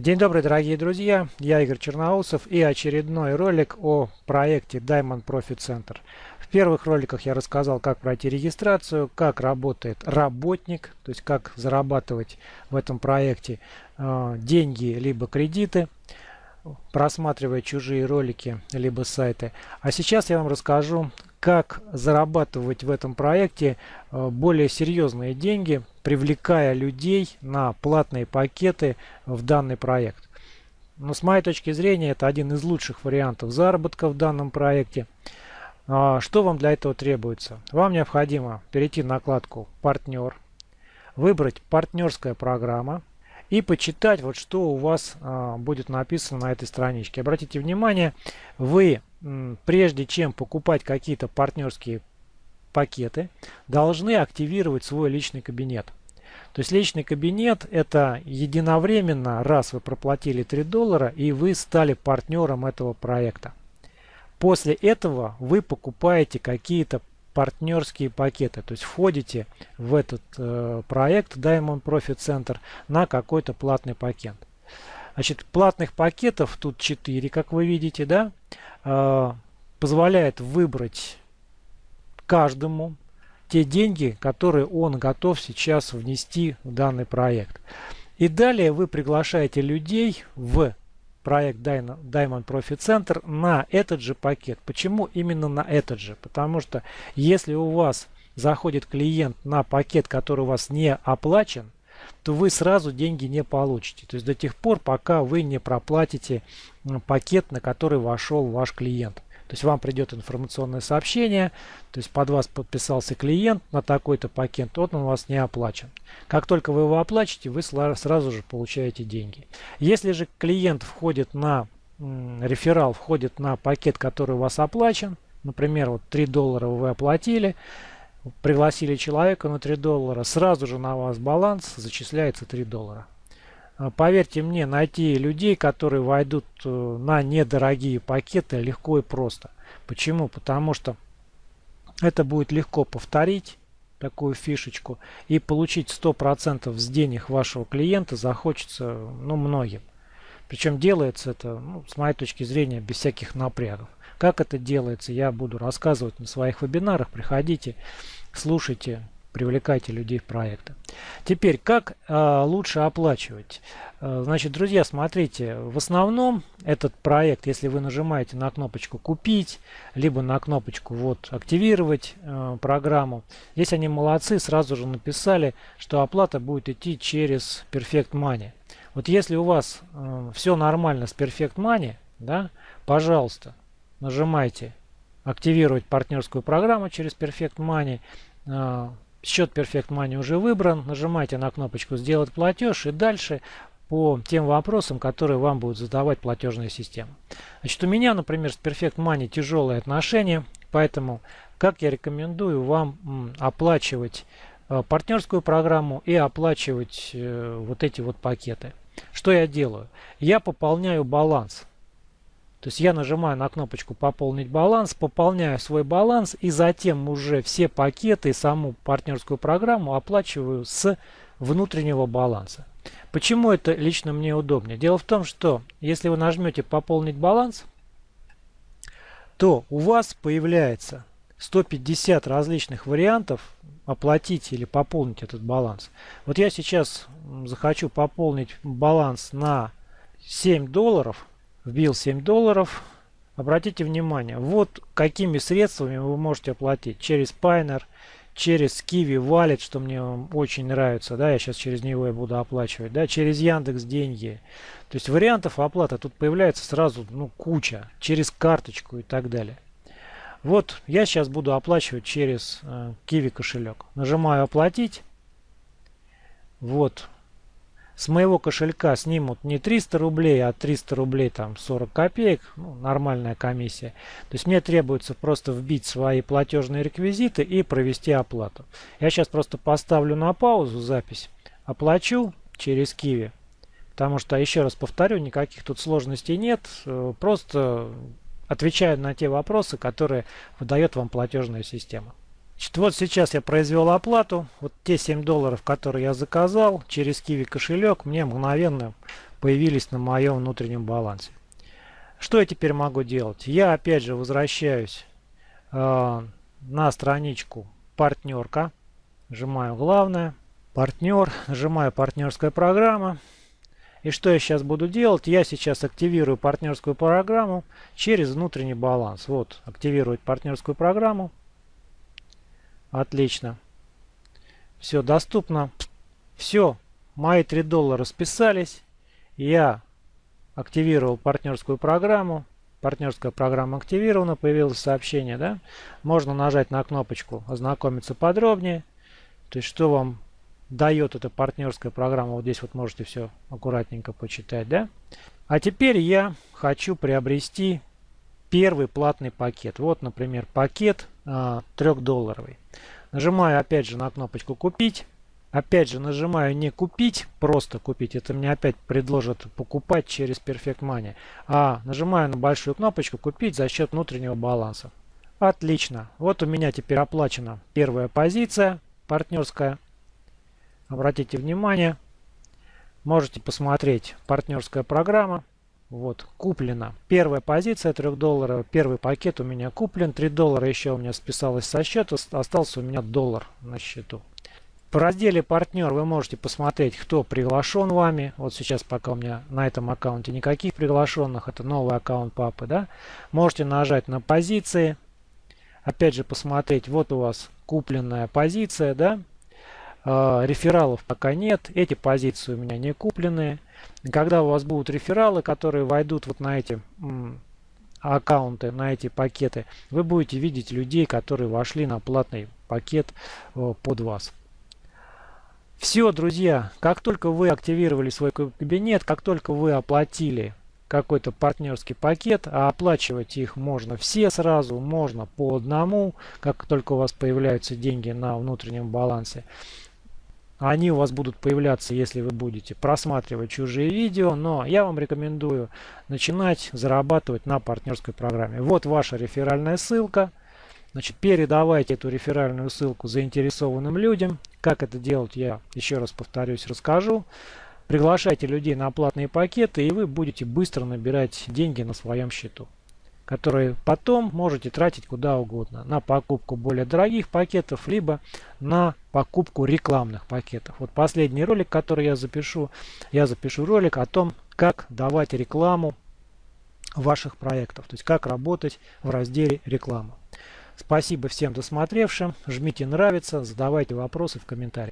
День добрый, дорогие друзья! Я Игорь Черноусов и очередной ролик о проекте Diamond Profit Center. В первых роликах я рассказал, как пройти регистрацию, как работает работник, то есть как зарабатывать в этом проекте э, деньги либо кредиты, просматривая чужие ролики либо сайты. А сейчас я вам расскажу, как зарабатывать в этом проекте э, более серьезные деньги, привлекая людей на платные пакеты в данный проект. Но с моей точки зрения это один из лучших вариантов заработка в данном проекте. А, что вам для этого требуется? Вам необходимо перейти на накладку «Партнер», выбрать «Партнерская программа», и почитать, вот что у вас а, будет написано на этой страничке. Обратите внимание, вы прежде чем покупать какие-то партнерские пакеты, должны активировать свой личный кабинет. То есть личный кабинет это единовременно, раз вы проплатили 3 доллара и вы стали партнером этого проекта. После этого вы покупаете какие-то партнерские пакеты. То есть входите в этот э, проект Diamond Profit Center на какой-то платный пакет. Значит, платных пакетов тут 4, как вы видите, да, э, позволяет выбрать каждому те деньги, которые он готов сейчас внести в данный проект. И далее вы приглашаете людей в проект Diamond Profit Center на этот же пакет. Почему именно на этот же? Потому что если у вас заходит клиент на пакет, который у вас не оплачен, то вы сразу деньги не получите. То есть до тех пор, пока вы не проплатите пакет, на который вошел ваш клиент. То есть вам придет информационное сообщение, то есть под вас подписался клиент на такой-то пакет, тот он у вас не оплачен. Как только вы его оплачите, вы сразу же получаете деньги. Если же клиент входит на, реферал входит на пакет, который у вас оплачен, например, вот 3 доллара вы оплатили, пригласили человека на 3 доллара, сразу же на вас баланс зачисляется 3 доллара. А, поверьте мне, найти людей, которые войдут э, на недорогие пакеты, легко и просто. Почему? Потому что это будет легко повторить такую фишечку и получить 100% с денег вашего клиента захочется ну, многим. Причем делается это, ну, с моей точки зрения, без всяких напрягов. Как это делается, я буду рассказывать на своих вебинарах. Приходите, слушайте, привлекайте людей в проекты. Теперь, как э, лучше оплачивать? Э, значит, друзья, смотрите, в основном этот проект, если вы нажимаете на кнопочку «Купить», либо на кнопочку вот «Активировать э, программу», здесь они молодцы, сразу же написали, что оплата будет идти через Perfect Money. Вот если у вас э, все нормально с Perfect Money, да, пожалуйста, нажимайте «Активировать партнерскую программу через Perfect Money», Счет Perfect Money уже выбран. Нажимайте на кнопочку «Сделать платеж» и дальше по тем вопросам, которые вам будут задавать платежная система. Значит, у меня, например, с Perfect Money тяжелые отношения, поэтому как я рекомендую вам оплачивать э, партнерскую программу и оплачивать э, вот эти вот пакеты. Что я делаю? Я пополняю баланс то есть я нажимаю на кнопочку «Пополнить баланс», пополняю свой баланс и затем уже все пакеты и саму партнерскую программу оплачиваю с внутреннего баланса. Почему это лично мне удобнее? Дело в том, что если вы нажмете «Пополнить баланс», то у вас появляется 150 различных вариантов оплатить или пополнить этот баланс. Вот я сейчас захочу пополнить баланс на 7 долларов – вбил 7 долларов. Обратите внимание, вот какими средствами вы можете оплатить. Через Payoneer, через Kiwi Wallet, что мне очень нравится. Да, я сейчас через него я буду оплачивать. Да, через Яндекс деньги. То есть вариантов оплаты тут появляется сразу ну, куча. Через карточку и так далее. Вот я сейчас буду оплачивать через э, Kiwi кошелек. Нажимаю оплатить. Вот с моего кошелька снимут не 300 рублей, а 300 рублей там 40 копеек, ну, нормальная комиссия. То есть мне требуется просто вбить свои платежные реквизиты и провести оплату. Я сейчас просто поставлю на паузу запись, оплачу через Киви. Потому что, еще раз повторю, никаких тут сложностей нет. Э, просто отвечаю на те вопросы, которые выдает вам платежная система. Значит, вот сейчас я произвел оплату. Вот те 7 долларов, которые я заказал через Kiwi кошелек, мне мгновенно появились на моем внутреннем балансе. Что я теперь могу делать? Я опять же возвращаюсь э, на страничку партнерка. Нажимаю главное. Партнер. Нажимаю партнерская программа. И что я сейчас буду делать? Я сейчас активирую партнерскую программу через внутренний баланс. Вот, активировать партнерскую программу. Отлично. Все доступно. Все, мои 3 доллара списались. Я активировал партнерскую программу. Партнерская программа активирована, появилось сообщение, да? Можно нажать на кнопочку «Ознакомиться подробнее». То есть, что вам дает эта партнерская программа. Вот здесь вот можете все аккуратненько почитать, да? А теперь я хочу приобрести первый платный пакет. Вот, например, пакет 3-долларовый. Нажимаю опять же на кнопочку «Купить». Опять же нажимаю не купить, просто купить. Это мне опять предложат покупать через Perfect Money. А нажимаю на большую кнопочку купить за счет внутреннего баланса. Отлично. Вот у меня теперь оплачена первая позиция партнерская. Обратите внимание. Можете посмотреть партнерская программа. Вот, куплена. Первая позиция 3 долларов. Первый пакет у меня куплен. 3 доллара еще у меня списалось со счета. Остался у меня доллар на счету. В разделе партнер вы можете посмотреть, кто приглашен вами. Вот сейчас пока у меня на этом аккаунте никаких приглашенных. Это новый аккаунт папы. Да? Можете нажать на позиции. Опять же посмотреть, вот у вас купленная позиция. Да? Э, рефералов пока нет. Эти позиции у меня не купленные. Когда у вас будут рефералы, которые войдут вот на эти аккаунты, на эти пакеты, вы будете видеть людей, которые вошли на платный пакет э, под вас. Все, друзья, как только вы активировали свой кабинет, как только вы оплатили какой-то партнерский пакет, а оплачивать их можно все сразу, можно по одному, как только у вас появляются деньги на внутреннем балансе. Они у вас будут появляться, если вы будете просматривать чужие видео, но я вам рекомендую начинать зарабатывать на партнерской программе. Вот ваша реферальная ссылка. Значит, передавайте эту реферальную ссылку заинтересованным людям. Как это делать, я еще раз повторюсь, расскажу. Приглашайте людей на платные пакеты, и вы будете быстро набирать деньги на своем счету, которые потом можете тратить куда угодно. На покупку более дорогих пакетов, либо на покупку рекламных пакетов. Вот последний ролик, который я запишу, я запишу ролик о том, как давать рекламу ваших проектов, то есть как работать в разделе реклама. Спасибо всем досмотревшим. Жмите нравится, задавайте вопросы в комментариях.